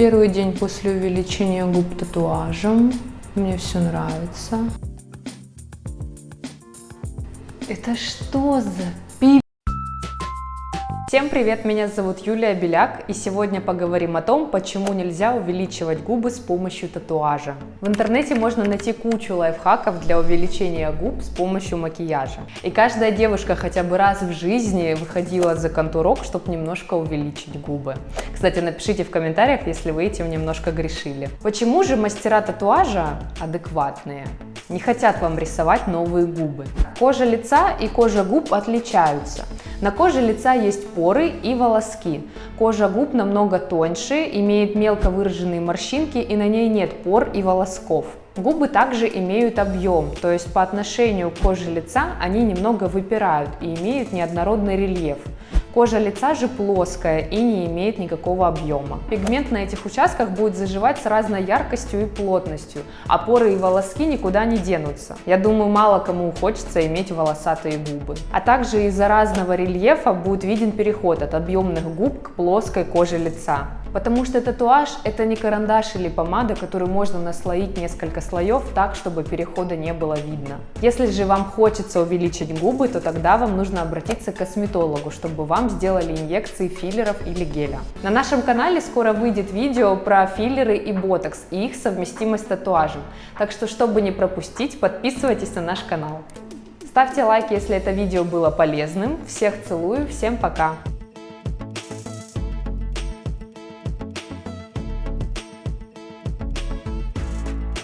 Первый день после увеличения губ татуажем. Мне все нравится. Это что за пи... Всем привет, меня зовут Юлия Беляк, и сегодня поговорим о том, почему нельзя увеличивать губы с помощью татуажа. В интернете можно найти кучу лайфхаков для увеличения губ с помощью макияжа. И каждая девушка хотя бы раз в жизни выходила за контурок, чтобы немножко увеличить губы. Кстати, напишите в комментариях, если вы этим немножко грешили. Почему же мастера татуажа адекватные? Не хотят вам рисовать новые губы. Кожа лица и кожа губ отличаются. На коже лица есть поры и волоски. Кожа губ намного тоньше, имеет мелко выраженные морщинки и на ней нет пор и волосков. Губы также имеют объем, то есть по отношению к коже лица они немного выпирают и имеют неоднородный рельеф. Кожа лица же плоская и не имеет никакого объема. Пигмент на этих участках будет заживать с разной яркостью и плотностью, а поры и волоски никуда не денутся. Я думаю, мало кому хочется иметь волосатые губы. А также из-за разного рельефа будет виден переход от объемных губ к плоской коже лица. Потому что татуаж это не карандаш или помада, которую можно наслоить несколько слоев так, чтобы перехода не было видно. Если же вам хочется увеличить губы, то тогда вам нужно обратиться к косметологу, чтобы вам сделали инъекции филлеров или геля. На нашем канале скоро выйдет видео про филлеры и ботокс и их совместимость с татуажем. Так что, чтобы не пропустить, подписывайтесь на наш канал. Ставьте лайк, если это видео было полезным. Всех целую, всем пока!